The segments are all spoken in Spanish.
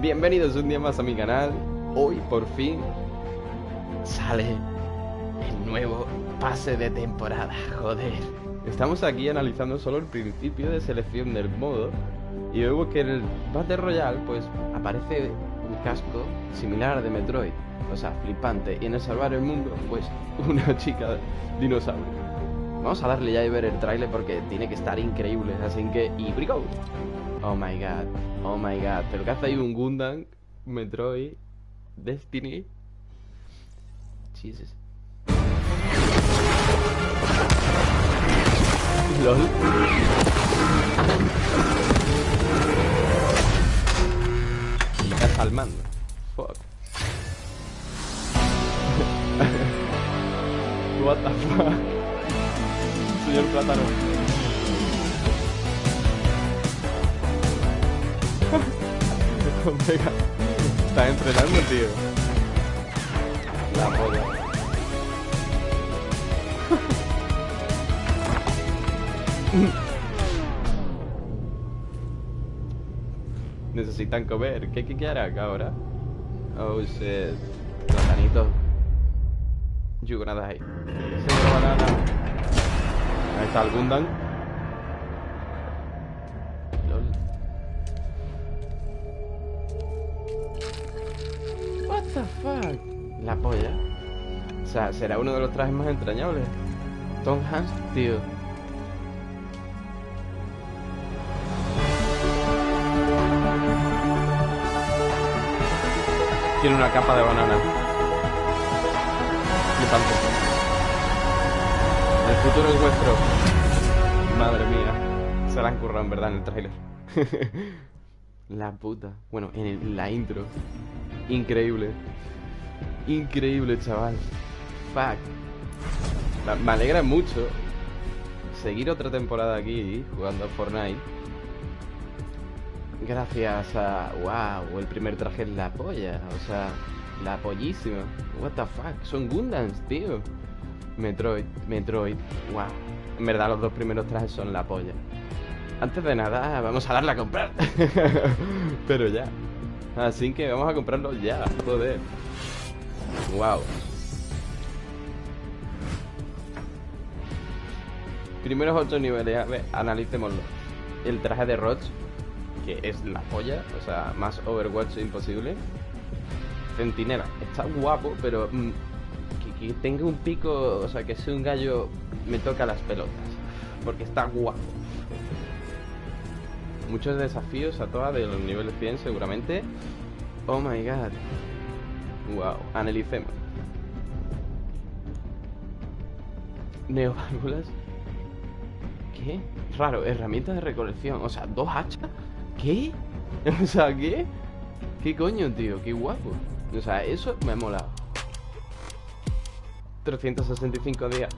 Bienvenidos un día más a mi canal. Hoy por fin sale el nuevo pase de temporada, joder. Estamos aquí analizando solo el principio de selección del modo y vemos que en el Battle Royale pues aparece un casco similar de Metroid, o sea, flipante, y en el salvar el mundo pues una chica dinosaurio. Vamos a darle ya y ver el trailer porque tiene que estar increíble, así que y go. Oh my god, oh my god, pero que hace ahí un Gundam, Metroid, Destiny. Jesus. LOL. Estás al mando. Fuck. What the fuck. Señor plátano. Omega. Está entrenando, tío. La polla. Necesitan comer. ¿Qué, qué, qué hará acá ahora? Oh shit. Platanito. You gonna die. Señor banana. Ahí está el Gundam. La polla. O sea, será uno de los trajes más entrañables. Tom Hanks, tío. Tiene una capa de banana. Flipante. El futuro es vuestro. Madre mía. Se la han currado en verdad en el tráiler. la puta. Bueno, en la intro. Increíble. Increíble, chaval. Fuck. Me alegra mucho seguir otra temporada aquí jugando a Fortnite. Gracias a. ¡Wow! El primer traje es la polla. O sea, la pollísima. ¿What the fuck? Son Gundams, tío. Metroid, Metroid. ¡Wow! En verdad, los dos primeros trajes son la polla. Antes de nada, vamos a darle a comprar. Pero ya. Así que vamos a comprarlo ya. Joder. ¡Wow! Primeros ocho niveles, a ver, analicémoslo. El traje de Roach, que es la polla, o sea, más Overwatch imposible. Centinela, está guapo, pero mm, que, que tenga un pico, o sea, que sea un gallo, me toca las pelotas. Porque está guapo. Muchos desafíos a todas de los niveles 100 seguramente. Oh my god. Wow, analicemos. Neoválvulas. ¿Qué? Raro, herramientas de recolección. O sea, dos hachas. ¿Qué? O sea, ¿qué? ¿Qué coño, tío? Qué guapo. O sea, eso me ha molado. 365 días.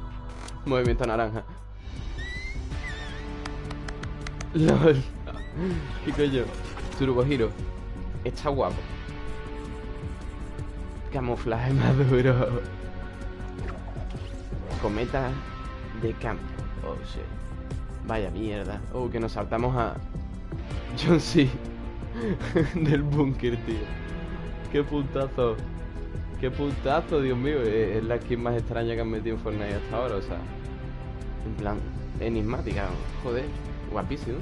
Movimiento naranja. LOL. ¿Qué coño? Turbo Hero. Está guapo. Camuflaje maduro. Cometa de campo. Oh, shit. Vaya mierda. Oh, que nos saltamos a John C. del búnker, tío. Qué puntazo. Qué puntazo, Dios mío. Es es la skin más extraña que han metido en Fortnite hasta ahora, o sea. En plan, enigmática. Joder, guapísimo.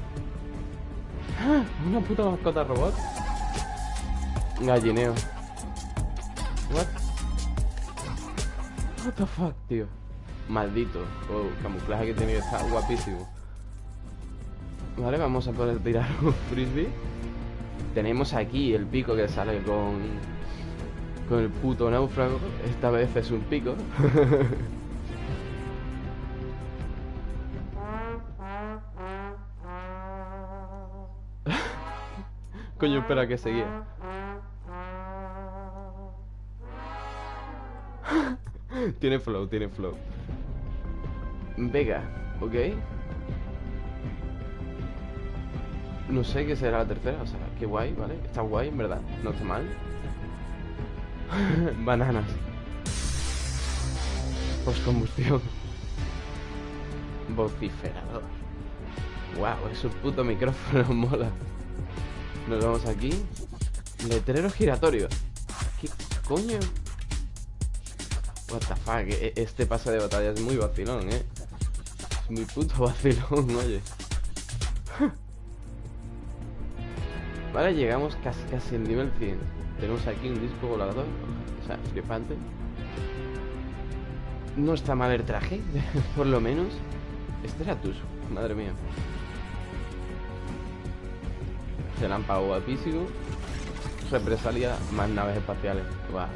¡Ah! Una puta mascota robot. Gallineo. What? What the fuck, tío. Maldito. Oh, camuflaje que he tenido está guapísimo. Vale, vamos a poder tirar un frisbee. Tenemos aquí el pico que sale con. Con el puto náufrago. Esta vez es un pico. Coño, espera que seguía. tiene flow, tiene flow. Vega, ¿ok? No sé qué será la tercera, o sea, qué guay, ¿vale? Está guay, en verdad, no está mal. Bananas. Postcombustión. Vociferador. Wow, es un puto micrófono, mola. Nos vamos aquí. Letrero giratorio. ¿Qué coño? What the fuck, e- este pase de batalla es muy vacilón, eh. Es muy puto vacilón, oye. Vale, llegamos casi casi al nivel 100. Tenemos aquí un disco volador, o sea, flipante. No está mal el traje, por lo menos. Este era tuyo, madre mía. Relámpago guapísimo. Represalia más naves espaciales. Guau.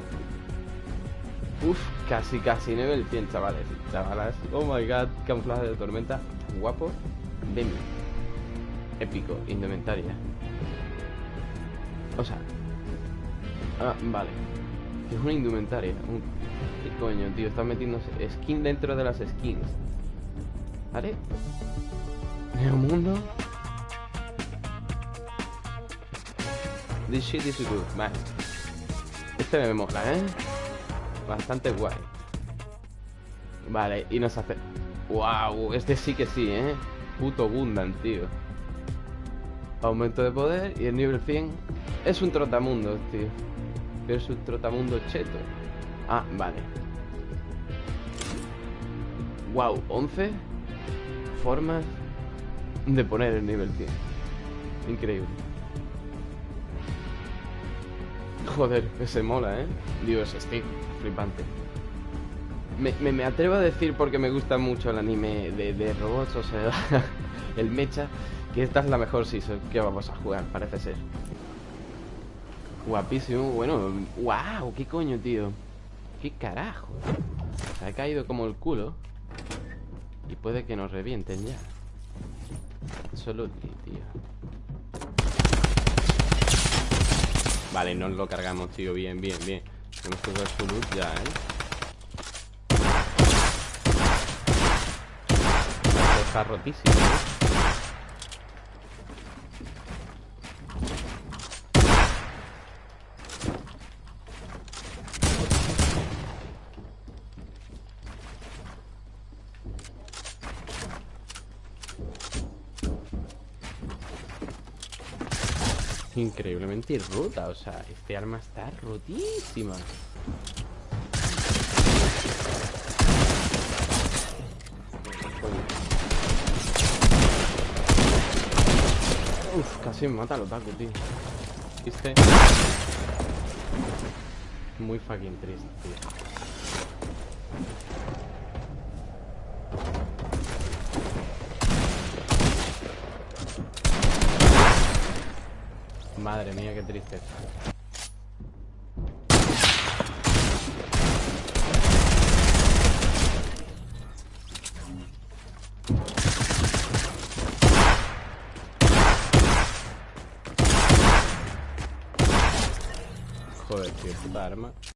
Uf, casi casi nivel 100, chavales. Chavalas. Oh my god, camuflaje de tormenta. Guapo. Demi. Épico, indumentaria. O sea. Ah, vale. Es una indumentaria. Un... ¿Qué coño, tío? Están metiendo skin dentro de las skins. ¿Vale? Neomundo. This shit is good. Este me mola, ¿eh? Bastante guay. Vale, y nos hace... ¡Wow! Este sí que sí, ¿eh? Puto Gundam, tío. Aumento de poder y el nivel 100 es un trotamundo, tío. Pero es un trotamundo cheto. Ah, vale. Wow, 11 formas de poner el nivel 100. Increíble. Joder, ese mola, ¿eh? Dios, estoy flipante. Me, me, me, atrevo a decir porque me gusta mucho el anime de, de robots, o sea, el mecha, que esta es la mejor season que vamos a jugar, parece ser. Guapísimo, bueno, wow, qué coño, tío. Qué carajo. Se ha caído como el culo. Y puede que nos revienten ya. Solo tío. Vale, nos lo cargamos, tío. Bien, bien, bien. Tenemos que ver su luz ya, ¿eh? Está rotísimo, ¿eh? Increíblemente rota, o sea, este arma está rotísima. Uf, casi me mata el otaku, tío. Muy fucking triste, tío. Madre mía, qué tristeza. Joder, tío, puta arma.